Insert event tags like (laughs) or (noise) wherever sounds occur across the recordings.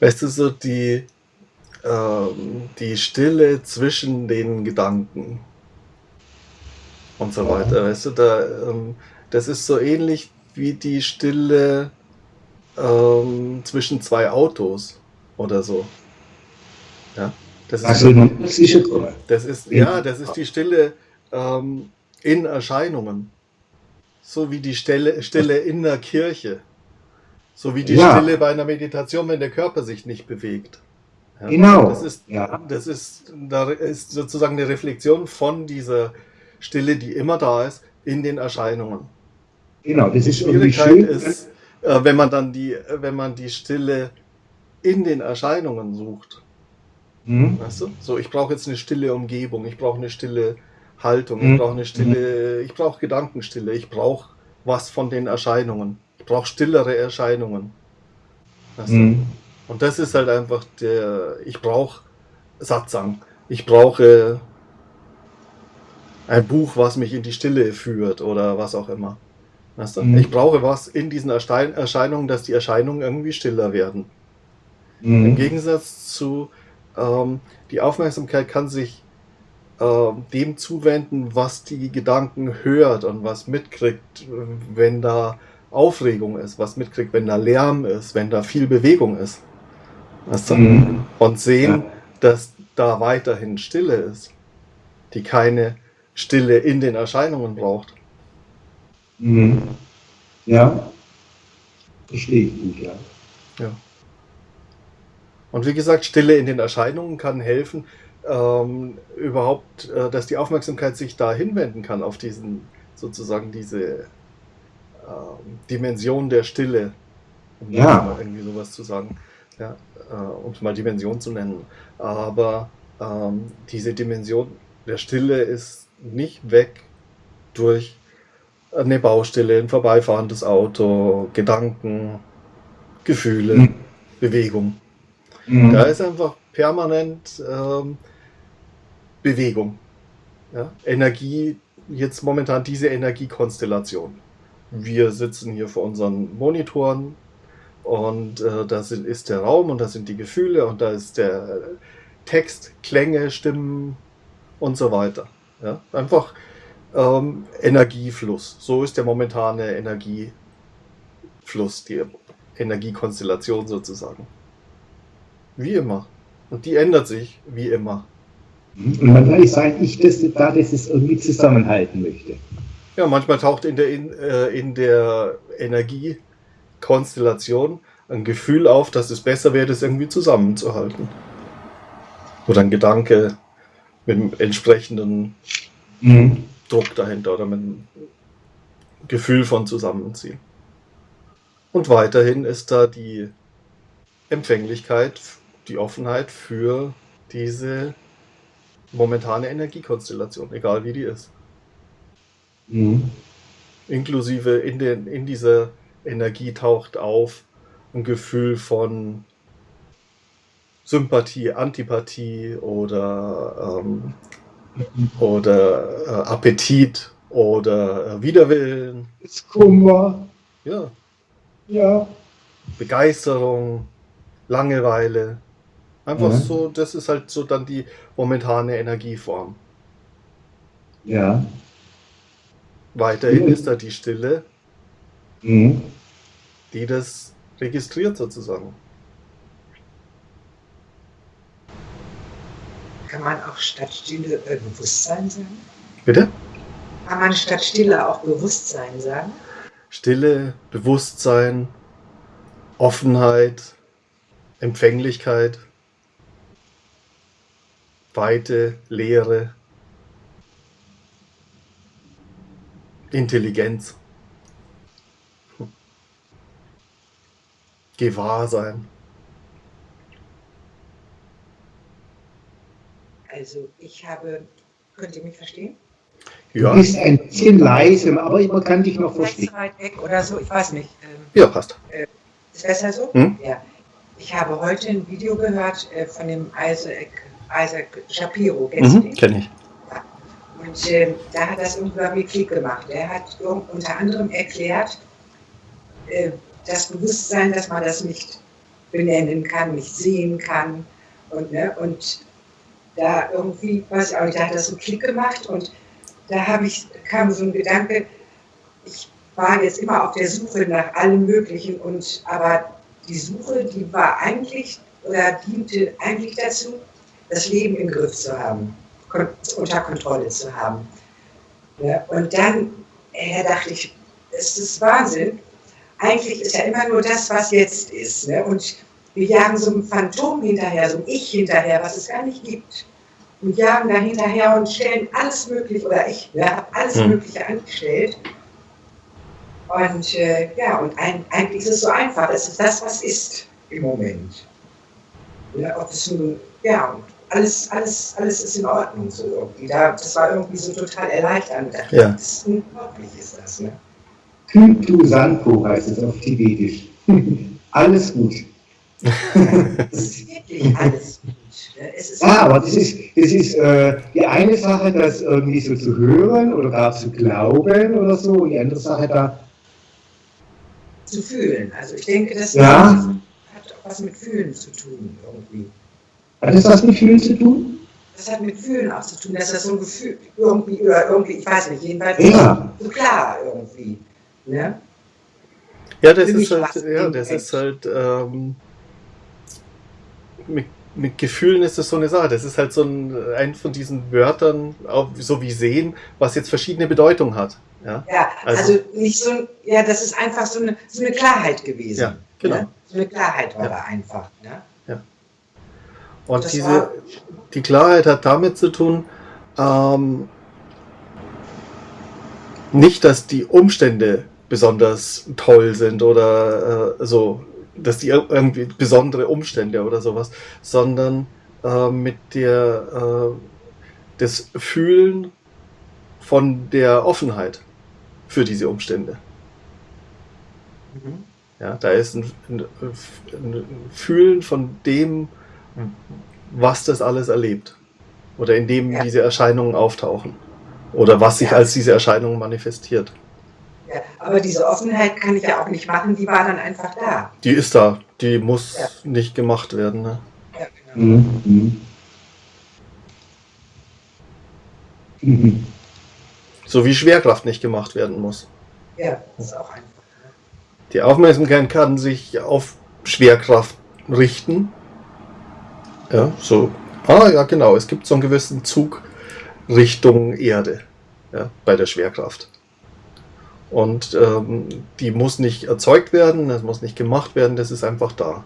Weißt du, so die, ähm, die Stille zwischen den Gedanken und so weiter. Weißt du, da, ähm, das ist so ähnlich wie die Stille ähm, zwischen zwei Autos oder so. Ja, das ist, Also sicher kommen. das ist, ja, das ist die Stille ähm, in Erscheinungen. So wie die Stille, Stille in der Kirche. So wie die Ja. Stille bei einer Meditation, wenn der Körper sich nicht bewegt. Ja, Genau. Das ist, Ja. das ist, da ist sozusagen eine Reflexion von dieser Stille, die immer da ist, in den Erscheinungen. Genau, das Die ist irgendwie Schwierigkeit schön. ist, äh, wenn man dann die, wenn man die Stille in den Erscheinungen sucht. Mhm. Weißt du? So, ich brauche jetzt eine stille Umgebung, ich brauche eine stille Haltung, Mhm. ich brauche eine stille, ich brauche Gedankenstille, ich brauche was von den Erscheinungen. Ich brauche stillere Erscheinungen. Du? Mhm. Und das ist halt einfach der, ich brauche Satsang. Ich brauche ein Buch, was mich in die Stille führt oder was auch immer. Weißt du? Mhm. Ich brauche was in diesen Erstein Erscheinungen, dass die Erscheinungen irgendwie stiller werden. Im Mhm. Gegensatz zu, ähm, die Aufmerksamkeit kann sich ähm, dem zuwenden, was die Gedanken hört und was mitkriegt, wenn da Aufregung ist, was mitkriegt, wenn da Lärm ist, wenn da viel Bewegung ist. Weißt du? Mhm. Und sehen, Ja. dass da weiterhin Stille ist, die keine Stille in den Erscheinungen braucht. Mhm. Ja. Verstehe ich gut, ja. Ja. Und wie gesagt, Stille in den Erscheinungen kann helfen, ähm, überhaupt, äh, dass die Aufmerksamkeit sich da hinwenden kann auf diesen, sozusagen diese Dimension der Stille, um Ja. mal irgendwie sowas zu sagen, ja, äh, um es mal Dimension zu nennen. Aber ähm, diese Dimension der Stille ist nicht weg durch eine Baustelle, ein vorbeifahrendes Auto, Gedanken, Gefühle, Mhm. Bewegung. Mhm. Da ist einfach permanent ähm, Bewegung. Ja? Energie, jetzt momentan diese Energiekonstellation. Wir sitzen hier vor unseren Monitoren und äh, da ist der Raum und da sind die Gefühle und da ist der Text, Klänge, Stimmen und so weiter. Ja? Einfach ähm, Energiefluss. So ist der momentane Energiefluss, die Energiekonstellation sozusagen. Wie immer. Und die ändert sich wie immer. Und manchmal sage ich das da, dass es irgendwie zusammenhalten möchte. Ja, manchmal taucht in der, in, äh, in der Energiekonstellation ein Gefühl auf, dass es besser wäre, das irgendwie zusammenzuhalten. Oder ein Gedanke mit einem entsprechenden Mhm. Druck dahinter oder mit einem Gefühl von Zusammenziehen. Und weiterhin ist da die Empfänglichkeit, die Offenheit für diese momentane Energiekonstellation, egal wie die ist. Mhm. Inklusive in, den, in dieser Energie taucht auf ein Gefühl von Sympathie, Antipathie oder, ähm, oder äh, Appetit oder äh, Widerwillen. Kummer. Ja, Ja. Begeisterung, Langeweile. Einfach Ja. so, das ist halt so dann die momentane Energieform. Ja. Weiterhin Ja. ist da die Stille, Mhm. die das registriert sozusagen. Kann man auch statt Stille äh, Bewusstsein sagen? Bitte? Kann man statt Stille auch Bewusstsein sagen? Stille, Bewusstsein, Offenheit, Empfänglichkeit, Weite, Leere, Intelligenz, Gewahrsein. Also ich habe, könnt ihr mich verstehen? Du Ja, bist ein bisschen leise, aber man kann dich noch verstehen. zu weit weg oder so, ich weiß nicht. Ähm, ja, passt. Ist besser so? Hm? Ja. Ich habe heute ein Video gehört äh, von dem Isaac, Isaac Shapiro. Kennst du Mhm? Kenne ich. Und ähm, da hat das irgendwie bei mir Klick gemacht. Er hat unter anderem erklärt, äh, das Bewusstsein, dass man das nicht benennen kann, nicht sehen kann. Und, ne, und da irgendwie, weiß ich auch da hat das einen Klick gemacht und da ich, kam so ein Gedanke, ich war jetzt immer auf der Suche nach allem Möglichen und aber die Suche, die war eigentlich oder diente eigentlich dazu, das Leben im Griff zu haben, unter Kontrolle zu haben. Ja, und dann äh, dachte ich, es ist Wahnsinn. Eigentlich ist ja immer nur das, was jetzt ist. Ne? Und wir jagen so ein Phantom hinterher, so ein Ich hinterher, was es gar nicht gibt. Und jagen da hinterher und stellen alles Mögliche, oder ich ne, habe alles hm. Mögliche angestellt. Und äh, ja, und ein, eigentlich ist es so einfach. Es ist das, was ist im Moment. Ja, ob es nun, ja, und alles, alles, alles ist in Ordnung so irgendwie. Da, das war irgendwie so total erleichternd. Ja. Das ist unglaublich, ist das, ne? Kytu Sanpo heißt es auf Tibetisch. (laughs) alles gut. (laughs) Es ist wirklich alles gut. Ne? ja, aber das ist, das ist äh, die eine Sache, das irgendwie so zu hören oder gar zu glauben oder so, und die andere Sache da zu fühlen. Also ich denke, das ja. hat auch was mit Fühlen zu tun irgendwie. Hat das was mit Fühlen zu tun? Das hat mit Fühlen auch zu tun, dass das so ein Gefühl irgendwie, oder irgendwie, ich weiß nicht, jedenfalls ja. so klar irgendwie. Ne? Ja, das ist halt, ja, das ist halt, ähm, mit, mit, Gefühlen ist das so eine Sache. Das ist halt so ein, ein von diesen Wörtern, auch so wie sehen, was jetzt verschiedene Bedeutungen hat. Ja, ja also, also, nicht so, ja, das ist einfach so eine, so eine Klarheit gewesen. Ja, genau. Ne? So eine Klarheit war ja. da einfach. Ne? Und das diese, die Klarheit hat damit zu tun, ähm, nicht, dass die Umstände besonders toll sind oder äh, so, dass die irgendwie besondere Umstände oder sowas, sondern äh, mit der äh, das Fühlen von der Offenheit für diese Umstände. Mhm. Ja, da ist ein, ein, ein, Fühlen von dem, was das alles erlebt. Oder in dem ja. diese Erscheinungen auftauchen. Oder was sich ja. als diese Erscheinung manifestiert. Ja, aber diese Offenheit kann ich ja auch nicht machen, die war dann einfach da. Die ist da, die muss ja. nicht gemacht werden. Ne? Ja, genau. Mhm. Mhm. So wie Schwerkraft nicht gemacht werden muss. Ja, das ist auch einfach. Ne? Die Aufmerksamkeit kann sich auf Schwerkraft richten. Ja, so. Ah, ja, genau. Es gibt so einen gewissen Zug Richtung Erde ja, bei der Schwerkraft. Und ähm, die muss nicht erzeugt werden, das muss nicht gemacht werden, das ist einfach da.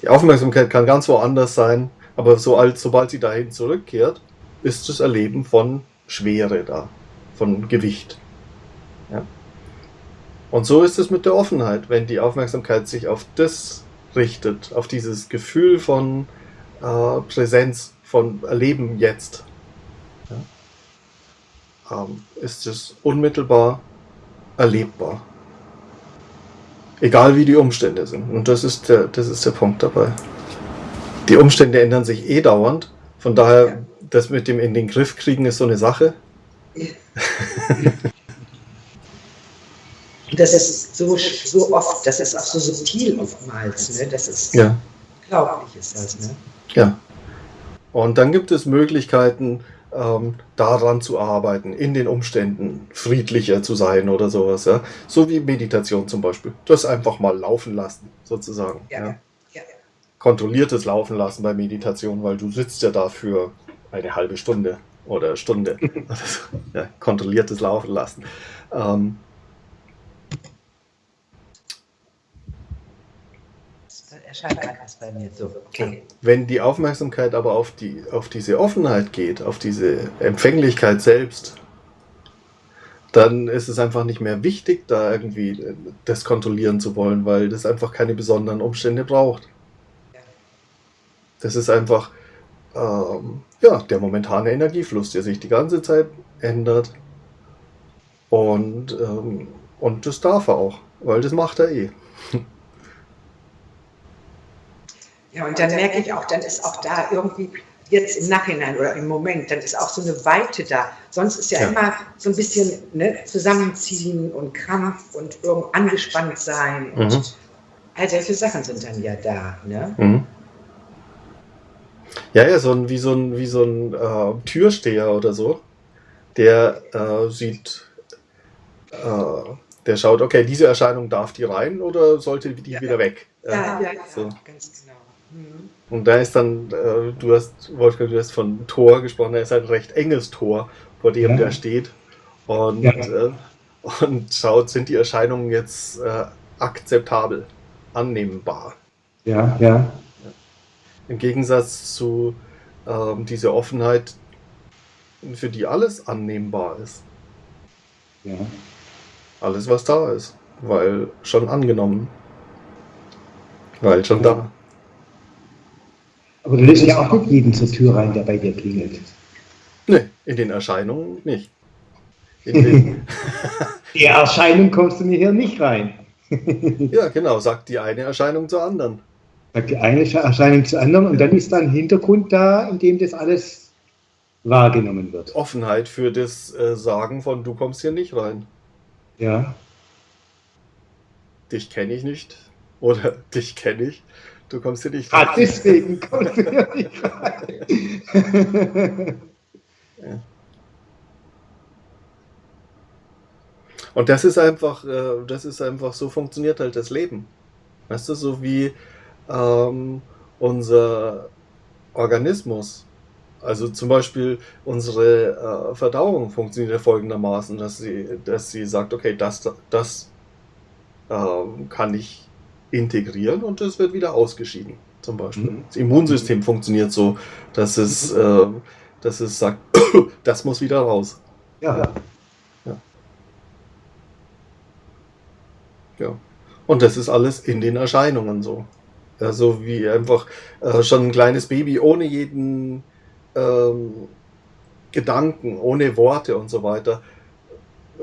Die Aufmerksamkeit kann ganz woanders sein, aber so als, sobald sie dahin zurückkehrt, ist das Erleben von Schwere da, von Gewicht. Ja. Und so ist es mit der Offenheit, wenn die Aufmerksamkeit sich auf das richtet, auf dieses Gefühl von äh, Präsenz, von Erleben jetzt, ähm, ist es unmittelbar erlebbar. Egal wie die Umstände sind. Und das ist der, das ist der Punkt dabei. Die Umstände ändern sich eh dauernd. Von daher, ja. das mit dem in den Griff kriegen ist so eine Sache. (laughs) das ist so, so oft, das ist auch so subtil oftmals. Ne? Das ist ja. glaublich ist das. Ne? Ja. Und dann gibt es Möglichkeiten, ähm, daran zu arbeiten, in den Umständen friedlicher zu sein oder sowas. Ja? So wie Meditation zum Beispiel. Das einfach mal laufen lassen, sozusagen. Ja. ja. ja. Kontrolliertes Laufen lassen bei Meditation, weil du sitzt ja da für eine halbe Stunde oder Stunde. (laughs) ja, kontrolliertes Laufen lassen. Ähm, erscheint anders bei mir so. Okay. Wenn die Aufmerksamkeit aber auf, die, auf diese Offenheit geht, auf diese Empfänglichkeit selbst, dann ist es einfach nicht mehr wichtig, da irgendwie das kontrollieren zu wollen, weil das einfach keine besonderen Umstände braucht. Das ist einfach ähm, ja, der momentane Energiefluss, der sich die ganze Zeit ändert. Und, ähm, und das darf er auch, weil das macht er eh. (laughs) Ja, und dann merke ich auch, dann ist auch da irgendwie jetzt im Nachhinein oder im Moment, dann ist auch so eine Weite da. Sonst ist ja, ja. immer so ein bisschen ne, zusammenziehen und Krampf und irgend angespannt sein. Und, mhm. all solche Sachen sind dann ja da. Ne? Mhm. Ja, ja, so ein, wie so ein, wie so ein äh, Türsteher oder so, der äh, sieht, äh, der schaut, okay, diese Erscheinung darf die rein oder sollte die Ja. wieder weg? Ja, ja, ja, so. ganz genau. Mhm. Und da ist dann, äh, du hast, Wolfgang, du hast von Tor gesprochen, da ist ein recht enges Tor, vor dem Ja. der steht. Und, Ja. äh, (laughs) und schaut, sind die Erscheinungen jetzt äh, akzeptabel, annehmbar. Ja, ja. Im Gegensatz zu ähm, dieser Offenheit, für die alles annehmbar ist. ja. Alles, was da ist. Weil schon angenommen. Weil schon da. Aber du lässt ja auch nicht jeden zur Tür rein, der bei dir klingelt. Ne, in den Erscheinungen nicht. In (laughs) den, Die Erscheinung kommst du mir hier nicht rein. (laughs) ja, genau, sagt die eine Erscheinung zur anderen. Sagt die eine Erscheinung zur anderen und dann ist da ein Hintergrund da, in dem das alles wahrgenommen wird. Offenheit für das äh, Sagen von du kommst hier nicht rein. Ja. Dich kenne ich nicht. Oder (laughs) dich kenne ich. Du kommst hier nicht Ah, rein. deswegen kommst du hier nicht rein. (laughs) Und das ist einfach, äh, das ist einfach, so funktioniert halt das Leben. Weißt du, so wie ähm, unser Organismus. Also zum Beispiel unsere äh, Verdauung funktioniert ja folgendermaßen, dass sie, dass sie sagt, okay, das, das ähm, kann ich integrieren und das wird wieder ausgeschieden. Zum Beispiel. Mhm. Das Immunsystem funktioniert so, dass es, äh, dass es sagt, (coughs) das muss wieder raus. Ja. Ja. Und das ist alles in den Erscheinungen so. Also wie einfach äh, schon ein kleines Baby ohne jeden ähm, Gedanken, ohne Worte und so weiter.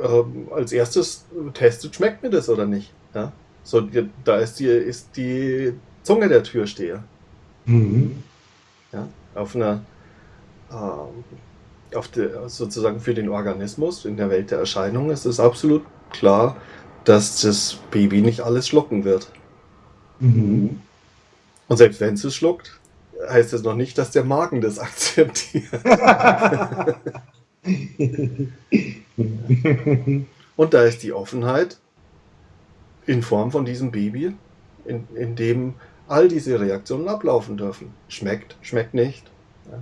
Ähm, als erstes testet, schmeckt mir das oder nicht. Ja? So, da ist die, ist die Zunge der Türsteher. Mhm. Ja? Auf einer ähm, auf der, sozusagen für den Organismus in der Welt der Erscheinungen ist es absolut klar, dass das Baby nicht alles schlucken wird. Mhm. Und selbst wenn es es schluckt, heißt es noch nicht, dass der Magen das (laughs) akzeptiert. (laughs) Und da ist die Offenheit in Form von diesem Baby, in, in dem all diese Reaktionen ablaufen dürfen. Schmeckt, schmeckt nicht. Ja.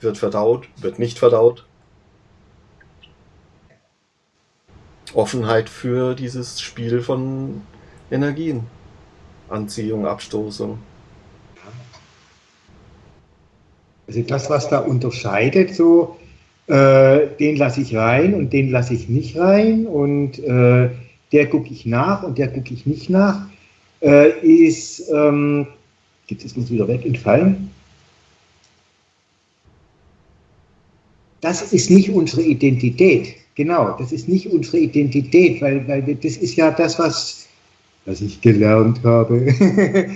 Wird verdaut, wird nicht verdaut. Offenheit für dieses Spiel von Energien. Anziehung, Abstoßung. Also das, was da unterscheidet, so äh, den lasse ich rein und den lasse ich nicht rein und äh, der gucke ich nach und der gucke ich nicht nach, äh, ist, ähm, jetzt ist uns wieder weg entfallen. Das ist nicht unsere Identität. Genau, das ist nicht unsere Identität, weil, weil wir, das ist ja das, was, was ich gelernt habe,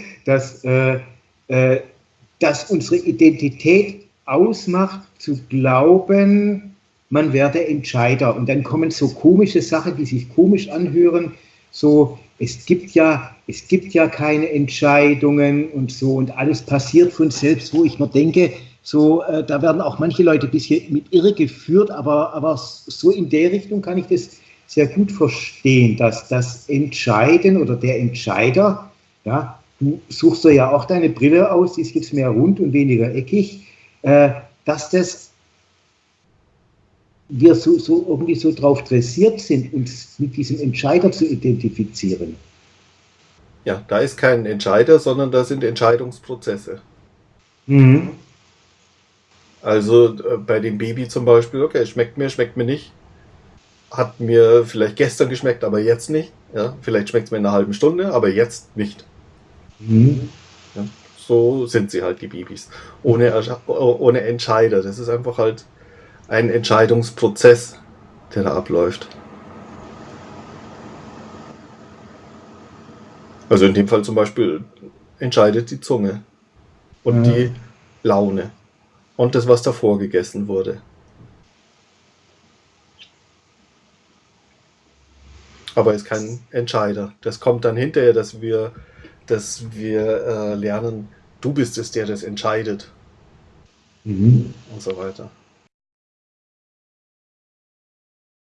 (laughs) dass, äh, äh, dass unsere Identität ausmacht, zu glauben, man werde Entscheider. Und dann kommen so komische Sachen, die sich komisch anhören, so, es gibt ja, es gibt ja keine Entscheidungen und so. Und alles passiert von selbst, wo ich mir denke, so, äh, da werden auch manche Leute ein bisschen mit irre geführt, aber, aber so in der Richtung kann ich das sehr gut verstehen, dass das Entscheiden oder der Entscheider, ja, du suchst ja auch deine Brille aus, die ist jetzt mehr rund und weniger eckig, äh, dass das wir so, so irgendwie so drauf dressiert sind, uns mit diesem Entscheider zu identifizieren. Ja, da ist kein Entscheider, sondern da sind Entscheidungsprozesse. Mhm. Also äh, bei dem Baby zum Beispiel, okay, schmeckt mir, schmeckt mir nicht. Hat mir vielleicht gestern geschmeckt, aber jetzt nicht. Ja, vielleicht schmeckt es mir in einer halben Stunde, aber jetzt nicht. Mhm. Ja, so sind sie halt, die Babys. Ohne, oh- ohne Entscheider. Das ist einfach halt ein Entscheidungsprozess, der da abläuft. Also in dem Fall zum Beispiel entscheidet die Zunge und Ja. die Laune und das, was davor gegessen wurde. Aber ist kein Entscheider. Das kommt dann hinterher, dass wir, dass wir äh, lernen, du bist es, der das entscheidet. Mhm. Und so weiter.